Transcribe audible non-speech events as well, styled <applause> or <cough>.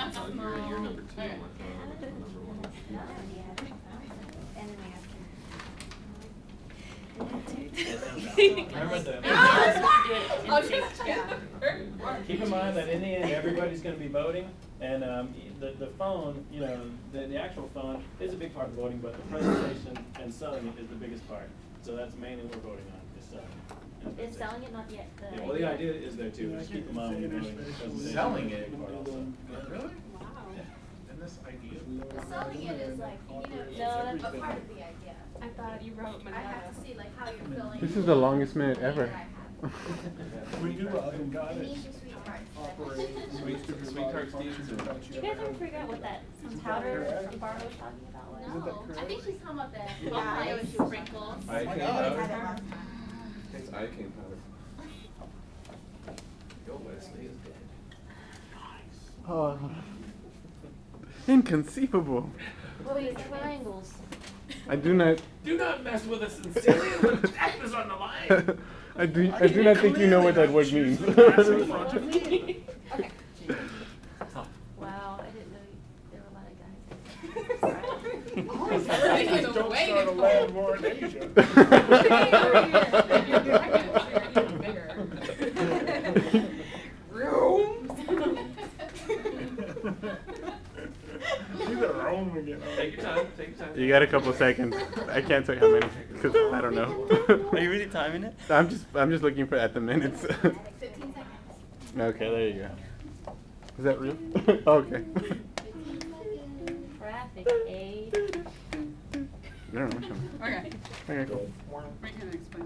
You're, you're number two. Okay. uh, number one. And then we ask Remember the- I'll just, yeah. Keep in mind that in the end, everybody's gonna be voting, and, um, the, the phone, you know, the, the actual phone is a big part of voting, but the presentation and selling it is the biggest part. So that's mainly what we're voting on, is selling. and Is presentation. selling it not yet the Yeah, well, the idea is there too, just keep in mind when you're voting. presentation Selling it? big part also. Really? Wow. And this idea? Selling it is like, you know, No, it's that's- a part of the idea. I thought you wrote my I have to see like how you're feeling. This is the longest minute ever. <laughs> We do oven got You it. need your sweet parts. Operate. Sweet, sweet tart Do you guys ever figure out what that powder Barb was talking about was? No, I think she's talking about the Yeah. Ohio sprinkles. Eye my cream God. powder. It's eye cream powder. Go Wesley is dead. Oh. Inconceivable. What were these triangles? I do not. Do not mess with us in Syria when Jack is on the line. <laughs> I do. I do not think you know what that word means. <laughs> <laughs> Okay. Wow, I didn't know you- there were a lot of guys. Oh, sorry. Just <laughs> don't start a land war in Asia. She's at Rome again. Take your time, take your time. You got a couple seconds. I can't tell you how many because I don't know. Are you really timing it? I'm just. I'm just looking for at the minutes. Fifteen seconds. okay, there you go. Is that real? <laughs> okay. I don't know. Okay. Okay, cool. We can explain.